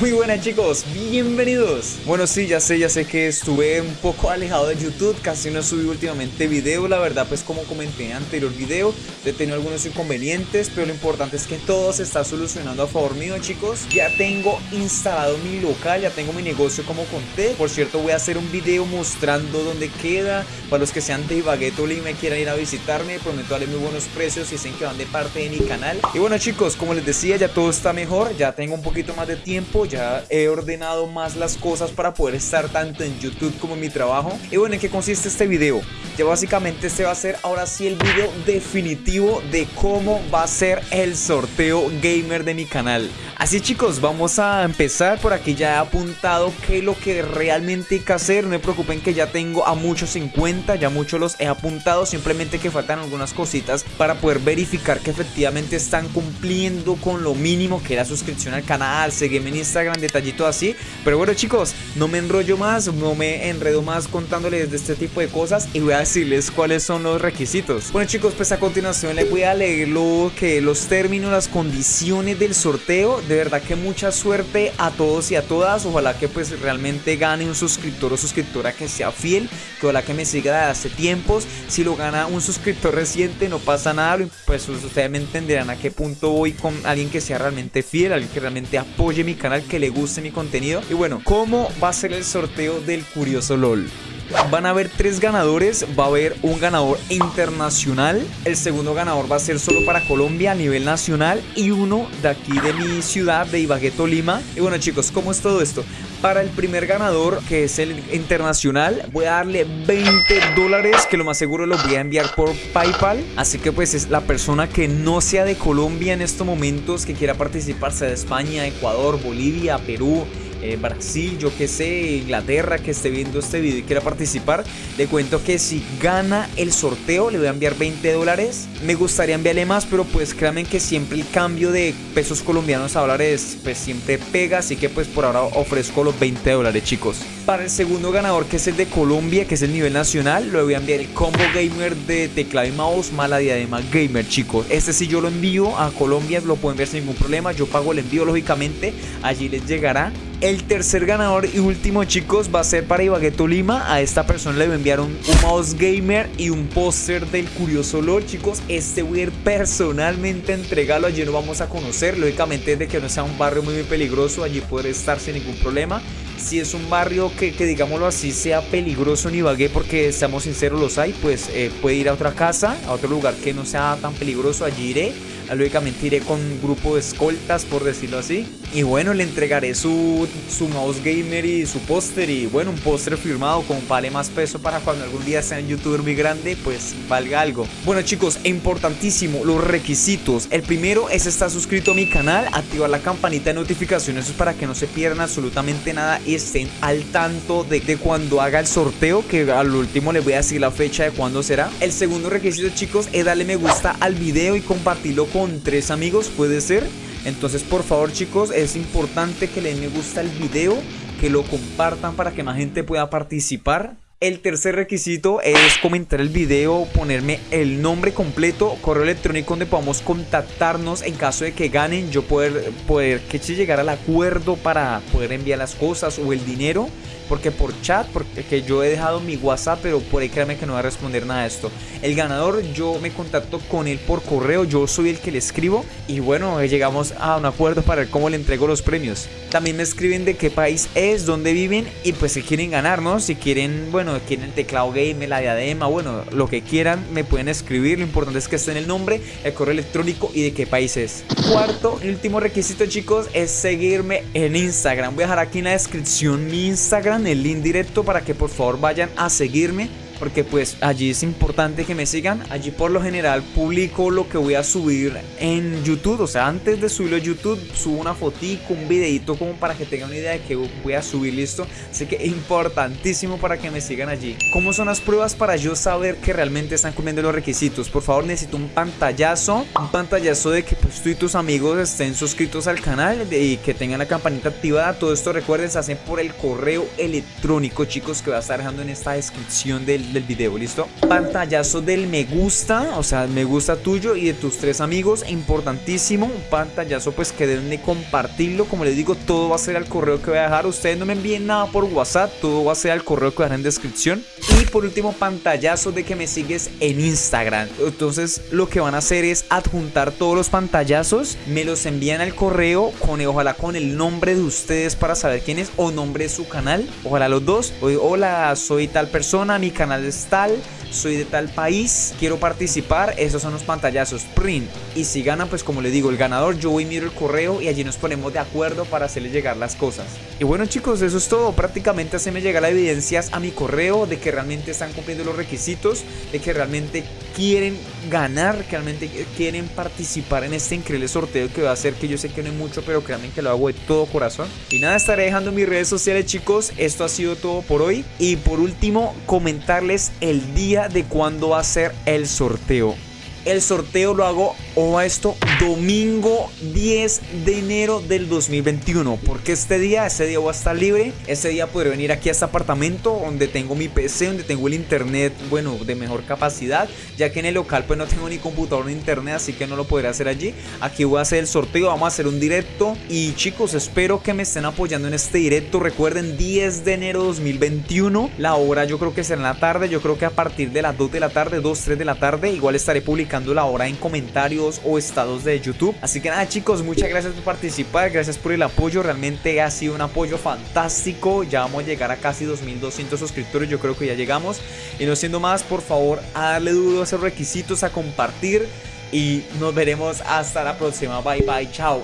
Muy buenas chicos, bienvenidos. Bueno sí, ya sé, ya sé que estuve un poco alejado de YouTube Casi no subí últimamente video La verdad pues como comenté en anterior video He tenido algunos inconvenientes Pero lo importante es que todo se está solucionando a favor mío chicos. Ya tengo instalado mi local Ya tengo mi negocio como conté. Por cierto voy a hacer un video mostrando dónde queda Para los que sean de Ibagué y me quieran ir a visitarme Prometo darle muy buenos precios Y dicen que van de parte de mi canal. Y bueno chicos, como les decía ya todo está mejor Ya tengo un poquito más de tiempo ya he ordenado más las cosas para poder estar tanto en YouTube como en mi trabajo. Y bueno, ¿en qué consiste este video? Ya básicamente este va a ser ahora sí el video definitivo de cómo va a ser el sorteo gamer de mi canal. Así chicos, vamos a empezar por aquí ya he apuntado qué es lo que realmente hay que hacer. No me preocupen que ya tengo a muchos en cuenta, ya muchos los he apuntado. Simplemente que faltan algunas cositas para poder verificar que efectivamente están cumpliendo con lo mínimo que era suscripción al canal, seguirme en Instagram, detallito así. Pero bueno chicos, no me enrollo más, no me enredo más contándoles de este tipo de cosas y voy a decirles cuáles son los requisitos. Bueno chicos, pues a continuación les voy a leer lo que los términos, las condiciones del sorteo de verdad que mucha suerte a todos y a todas. Ojalá que pues realmente gane un suscriptor o suscriptora que sea fiel. Que ojalá que me siga de hace tiempos. Si lo gana un suscriptor reciente no pasa nada. Pues ustedes me entenderán a qué punto voy con alguien que sea realmente fiel. Alguien que realmente apoye mi canal. Que le guste mi contenido. Y bueno, ¿cómo va a ser el sorteo del Curioso LOL? Van a haber tres ganadores, va a haber un ganador internacional, el segundo ganador va a ser solo para Colombia a nivel nacional y uno de aquí de mi ciudad, de Ibagué, Tolima. Y bueno chicos, ¿cómo es todo esto? Para el primer ganador, que es el internacional, voy a darle 20 dólares, que lo más seguro lo voy a enviar por Paypal. Así que pues es la persona que no sea de Colombia en estos momentos, que quiera participar, sea de España, Ecuador, Bolivia, Perú, eh, Brasil, yo que sé, Inglaterra que esté viendo este video y quiera participar, le cuento que si gana el sorteo le voy a enviar 20 dólares. Me gustaría enviarle más, pero pues créanme que siempre el cambio de pesos colombianos a dólares pues siempre pega, así que pues por ahora ofrezco los 20 dólares chicos. Para el segundo ganador que es el de Colombia, que es el nivel nacional, le voy a enviar el combo gamer de teclado y mouse mala diadema gamer chicos. Este si yo lo envío a Colombia lo pueden ver sin ningún problema, yo pago el envío lógicamente, allí les llegará. El tercer ganador y último chicos va a ser para Ibagué Tolima. A esta persona le voy a enviar un, mouse gamer y un póster del Curioso LOL chicos. Este voy a ir personalmente a entregarlo, allí no vamos a conocer Lógicamente de que no sea un barrio muy, muy peligroso, allí puede estar sin ningún problema si es un barrio que, digámoslo así sea peligroso en Ibagué porque seamos sinceros los hay pues eh, puede ir a otra casa a otro lugar que no sea tan peligroso allí iré lógicamente iré con un grupo de escoltas por decirlo así. Y bueno le entregaré su, su mouse gamer y su póster y bueno un póster firmado con vale más peso para cuando algún día sea un youtuber muy grande pues valga algo. Bueno chicos importantísimo los requisitos. El primero es estar suscrito a mi canal activar la campanita de notificaciones para que no se pierdan absolutamente nada y estén al tanto de, de cuando haga el sorteo que al último les voy a decir la fecha de cuándo será. El segundo requisito chicos es darle me gusta al video y compartirlo con tres amigos, puede ser. Entonces, por favor, chicos, es importante que le den me gusta al video, que lo compartan para que más gente pueda participar. El tercer requisito es comentar el video, ponerme el nombre completo, correo electrónico donde podamos contactarnos en caso de que ganen, yo poder, poder que llegar al acuerdo para poder enviar las cosas o el dinero porque por chat, porque yo he dejado mi WhatsApp, pero por ahí créanme que no va a responder nada de esto. El ganador, yo me contacto con él por correo, yo soy el que le escribo y bueno, llegamos a un acuerdo para ver cómo le entrego los premios. También me escriben de qué país es, dónde viven y pues si quieren ganar, ¿no? Si quieren, bueno, quieren el teclado game, la diadema, bueno, lo que quieran, me pueden escribir. Lo importante es que esté en el nombre, el correo electrónico y de qué país es. Cuarto y último requisito, chicos, es seguirme en Instagram. Voy a dejar aquí en la descripción mi Instagram el link directo para que por favor vayan a seguirme porque pues allí es importante que me sigan. Allí por lo general publico lo que voy a subir en YouTube, o sea, antes de subirlo a YouTube subo una fotico, un videito como para que tengan una idea de que voy a subir, listo. Así que importantísimo para que me sigan allí. ¿Cómo son las pruebas para yo saber que realmente están cumpliendo los requisitos? Por favor, necesito un pantallazo, un pantallazo de que pues tú y tus amigos estén suscritos al canal y que tengan la campanita activada. Todo esto recuerden, se hacen por el correo electrónico, chicos, que voy a estar dejando en esta descripción del del video, ¿listo? Pantallazo del me gusta, o sea, me gusta tuyo y de tus tres amigos, importantísimo, un pantallazo pues que deben de compartirlo, como les digo, todo va a ser al correo que voy a dejar, ustedes no me envíen nada por WhatsApp, todo va a ser al correo que voy a en descripción. Y por último, pantallazo de que me sigues en Instagram, entonces lo que van a hacer es adjuntar todos los pantallazos, me los envían al correo con ojalá con el nombre de ustedes para saber quién es o nombre de su canal, ojalá los dos, hola, soy tal persona, mi canal es tal, soy de tal país, quiero participar, esos son los pantallazos, print. Y si ganan, pues como le digo, el ganador, yo voy miro el correo y allí nos ponemos de acuerdo para hacerle llegar las cosas. Y bueno chicos, eso es todo, prácticamente se me llega la evidencias a mi correo de que realmente están cumpliendo los requisitos, de que realmente quieren ganar, realmente quieren participar en este increíble sorteo que va a hacer, que yo sé que no hay mucho, pero créanme que lo hago de todo corazón. Y nada, estaré dejando mis redes sociales chicos, esto ha sido todo por hoy. Y por último, comentarles el día de cuándo va a ser el sorteo. El sorteo lo hago, o a esto, domingo 10 de enero del 2021. Porque este día, este día voy a estar libre. Este día podré venir aquí a este apartamento donde tengo mi PC, donde tengo el internet, bueno, de mejor capacidad. Ya que en el local pues no tengo ni computador ni internet, así que no lo podré hacer allí. Aquí voy a hacer el sorteo, vamos a hacer un directo. Y chicos, espero que me estén apoyando en este directo. Recuerden, 10 de enero 2021. La hora yo creo que será en la tarde. Yo creo que a partir de las 2 de la tarde, 2, 3 de la tarde, igual estaré publicando la hora en comentarios o estados de YouTube. Así que nada chicos, muchas gracias por participar, gracias por el apoyo, realmente ha sido un apoyo fantástico. Ya vamos a llegar a casi 2200 suscriptores, yo creo que ya llegamos. Y no siendo más, por favor, a darle duro a esos requisitos, a compartir. Y nos veremos hasta la próxima. Bye bye, chao.